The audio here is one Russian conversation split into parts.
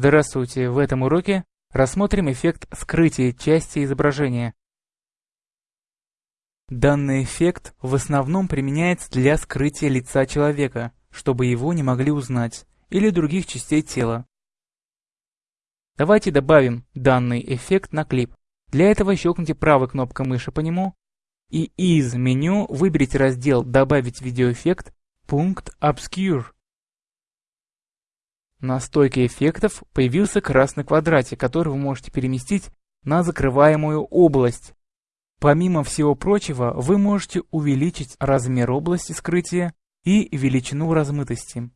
Здравствуйте! В этом уроке рассмотрим эффект скрытия части изображения. Данный эффект в основном применяется для скрытия лица человека, чтобы его не могли узнать, или других частей тела. Давайте добавим данный эффект на клип. Для этого щелкните правой кнопкой мыши по нему и из меню выберите раздел «Добавить видеоэффект» пункт «Obscure». На стойке эффектов появился красный квадратик, который вы можете переместить на закрываемую область. Помимо всего прочего, вы можете увеличить размер области скрытия и величину размытости.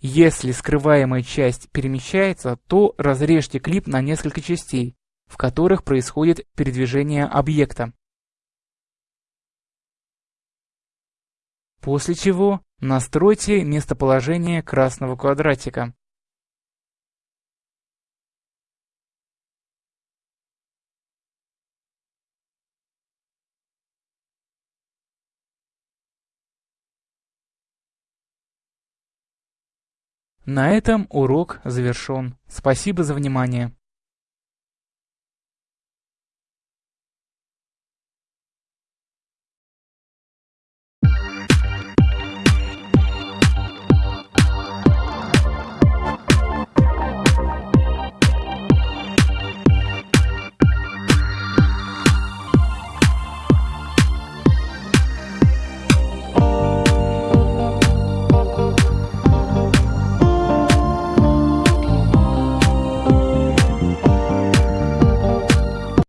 Если скрываемая часть перемещается, то разрежьте клип на несколько частей, в которых происходит передвижение объекта. После чего настройте местоположение красного квадратика. На этом урок завершен. Спасибо за внимание.